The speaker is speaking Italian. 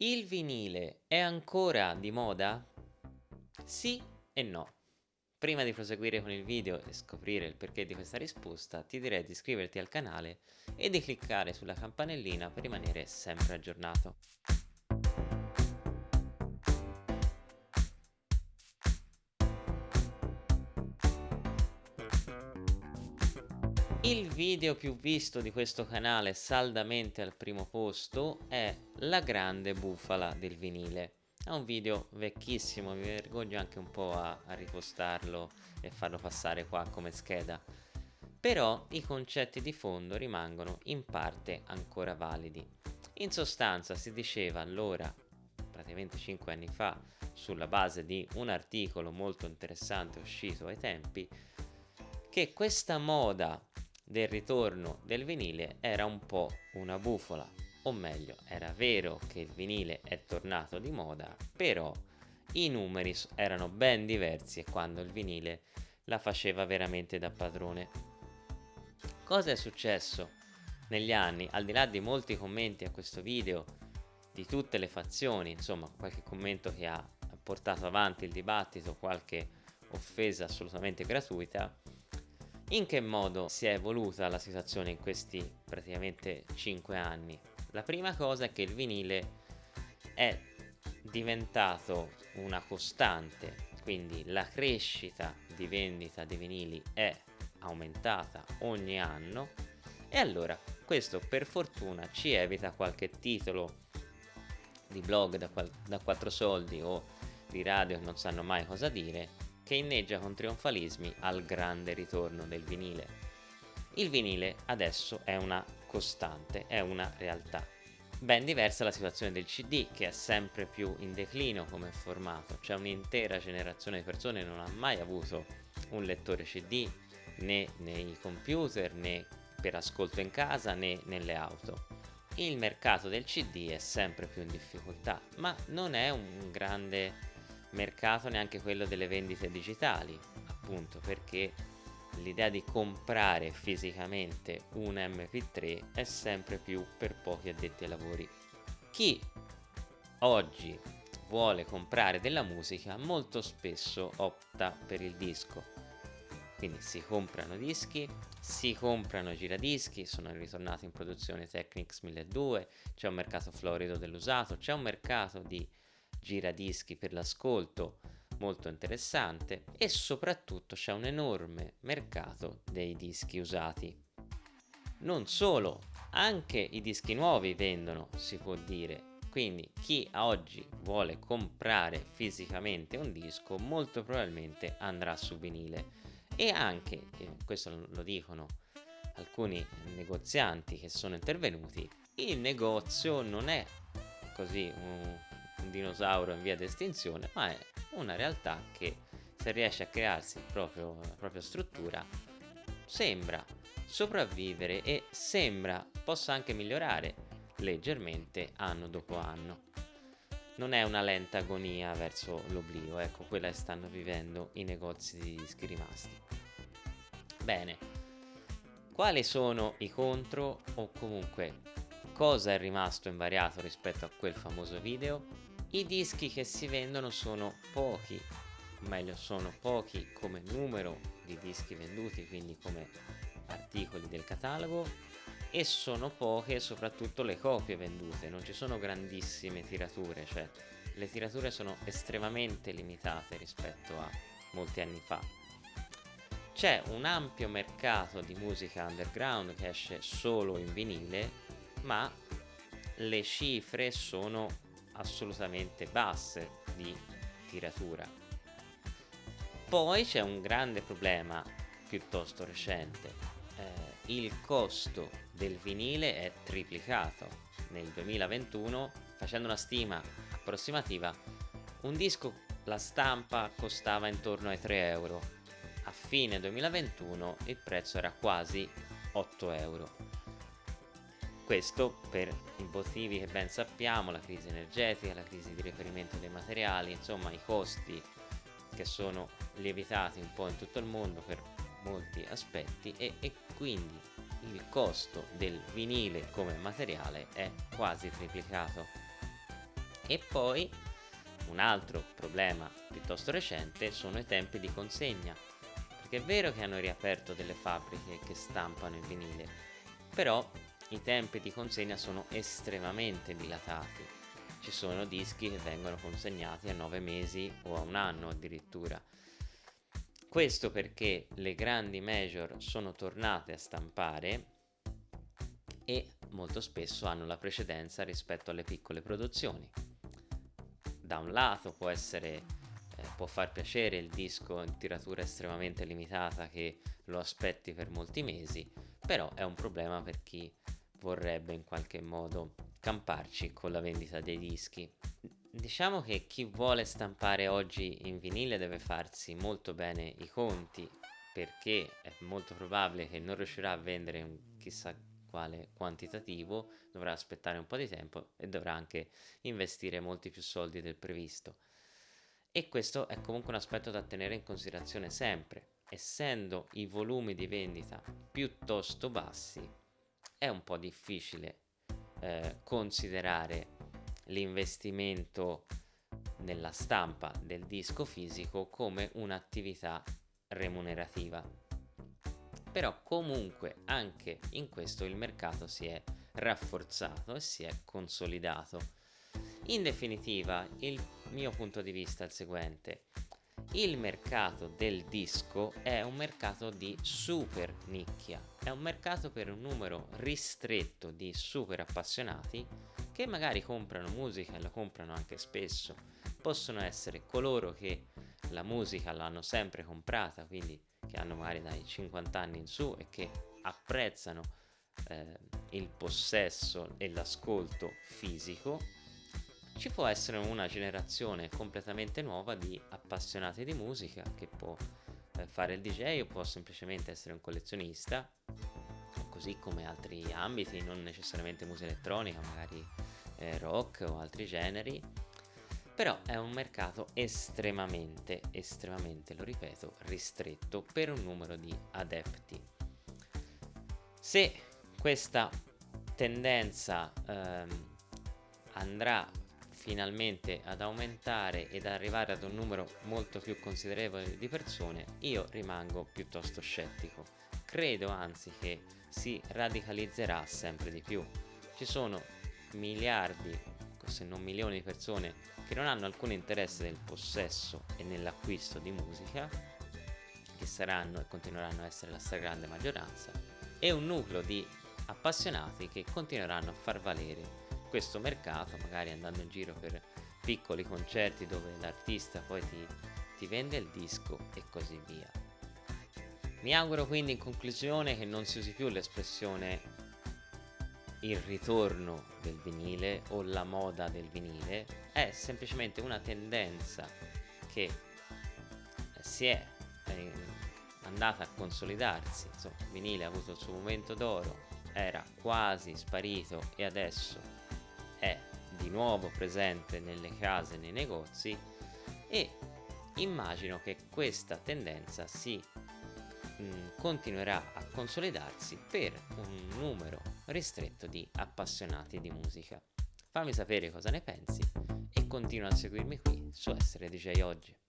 Il vinile è ancora di moda? Sì e no. Prima di proseguire con il video e scoprire il perché di questa risposta, ti direi di iscriverti al canale e di cliccare sulla campanellina per rimanere sempre aggiornato. Il video più visto di questo canale saldamente al primo posto è La grande bufala del vinile. È un video vecchissimo, mi vergogno anche un po' a, a ripostarlo e farlo passare qua come scheda. Però i concetti di fondo rimangono in parte ancora validi. In sostanza si diceva allora, praticamente 5 anni fa, sulla base di un articolo molto interessante uscito ai tempi, che questa moda del ritorno del vinile era un po' una bufola, o meglio, era vero che il vinile è tornato di moda, però i numeri erano ben diversi quando il vinile la faceva veramente da padrone. Cosa è successo negli anni? Al di là di molti commenti a questo video, di tutte le fazioni, insomma qualche commento che ha portato avanti il dibattito, qualche offesa assolutamente gratuita, in che modo si è evoluta la situazione in questi praticamente 5 anni? La prima cosa è che il vinile è diventato una costante, quindi la crescita di vendita di vinili è aumentata ogni anno e allora questo per fortuna ci evita qualche titolo di blog da, da 4 soldi o di radio che non sanno mai cosa dire che inneggia con trionfalismi al grande ritorno del vinile. Il vinile adesso è una costante, è una realtà. Ben diversa la situazione del CD che è sempre più in declino come formato, c'è un'intera generazione di persone che non ha mai avuto un lettore CD né nei computer né per ascolto in casa né nelle auto. Il mercato del CD è sempre più in difficoltà, ma non è un grande mercato neanche quello delle vendite digitali, appunto perché l'idea di comprare fisicamente un MP3 è sempre più per pochi addetti ai lavori. Chi oggi vuole comprare della musica molto spesso opta per il disco. Quindi si comprano dischi, si comprano giradischi, sono ritornati in produzione Technics 1200, c'è un mercato florido dell'usato, c'è un mercato di giradischi per l'ascolto molto interessante e soprattutto c'è un enorme mercato dei dischi usati. Non solo, anche i dischi nuovi vendono, si può dire, quindi chi oggi vuole comprare fisicamente un disco molto probabilmente andrà su vinile e anche, questo lo dicono alcuni negozianti che sono intervenuti, il negozio non è così un, dinosauro in via di estinzione, ma è una realtà che se riesce a crearsi proprio, la propria struttura sembra sopravvivere e sembra possa anche migliorare leggermente anno dopo anno. Non è una lenta agonia verso l'oblio, ecco quella che stanno vivendo i negozi di dischi rimasti. Bene, quali sono i contro o comunque cosa è rimasto invariato rispetto a quel famoso video? I dischi che si vendono sono pochi, meglio sono pochi come numero di dischi venduti, quindi come articoli del catalogo, e sono poche soprattutto le copie vendute, non ci sono grandissime tirature, cioè le tirature sono estremamente limitate rispetto a molti anni fa. C'è un ampio mercato di musica underground che esce solo in vinile, ma le cifre sono assolutamente basse di tiratura. Poi c'è un grande problema piuttosto recente. Eh, il costo del vinile è triplicato. Nel 2021, facendo una stima approssimativa, un disco la stampa costava intorno ai 3 euro. A fine 2021 il prezzo era quasi 8 euro questo per i motivi che ben sappiamo, la crisi energetica, la crisi di reperimento dei materiali, insomma i costi che sono lievitati un po' in tutto il mondo per molti aspetti e, e quindi il costo del vinile come materiale è quasi triplicato. E poi un altro problema piuttosto recente sono i tempi di consegna, perché è vero che hanno riaperto delle fabbriche che stampano il vinile, però i tempi di consegna sono estremamente dilatati. Ci sono dischi che vengono consegnati a 9 mesi o a un anno addirittura. Questo perché le grandi major sono tornate a stampare e molto spesso hanno la precedenza rispetto alle piccole produzioni. Da un lato può essere eh, può far piacere il disco in tiratura estremamente limitata che lo aspetti per molti mesi, però è un problema per chi vorrebbe in qualche modo camparci con la vendita dei dischi. Diciamo che chi vuole stampare oggi in vinile deve farsi molto bene i conti perché è molto probabile che non riuscirà a vendere un chissà quale quantitativo, dovrà aspettare un po' di tempo e dovrà anche investire molti più soldi del previsto. E questo è comunque un aspetto da tenere in considerazione sempre. Essendo i volumi di vendita piuttosto bassi, è un po' difficile eh, considerare l'investimento nella stampa del disco fisico come un'attività remunerativa. Però comunque anche in questo il mercato si è rafforzato e si è consolidato. In definitiva, il mio punto di vista è il seguente. Il mercato del disco è un mercato di super nicchia, è un mercato per un numero ristretto di super appassionati che magari comprano musica e la comprano anche spesso. Possono essere coloro che la musica l'hanno sempre comprata, quindi che hanno magari dai 50 anni in su e che apprezzano eh, il possesso e l'ascolto fisico ci può essere una generazione completamente nuova di appassionati di musica che può eh, fare il DJ o può semplicemente essere un collezionista, così come altri ambiti, non necessariamente musica elettronica, magari eh, rock o altri generi. Però è un mercato estremamente, estremamente, lo ripeto, ristretto per un numero di adepti. Se questa tendenza ehm, andrà finalmente ad aumentare ed arrivare ad un numero molto più considerevole di persone, io rimango piuttosto scettico. Credo anzi che si radicalizzerà sempre di più. Ci sono miliardi, se non milioni di persone che non hanno alcun interesse nel possesso e nell'acquisto di musica, che saranno e continueranno a essere la stragrande maggioranza, e un nucleo di appassionati che continueranno a far valere questo mercato, magari andando in giro per piccoli concerti dove l'artista poi ti, ti vende il disco e così via. Mi auguro quindi in conclusione che non si usi più l'espressione il ritorno del vinile o la moda del vinile, è semplicemente una tendenza che si è andata a consolidarsi, insomma, il vinile ha avuto il suo momento d'oro, era quasi sparito e adesso è di nuovo presente nelle case, nei negozi e immagino che questa tendenza si mm, continuerà a consolidarsi per un numero ristretto di appassionati di musica. Fammi sapere cosa ne pensi e continua a seguirmi qui su Essere DJ Oggi.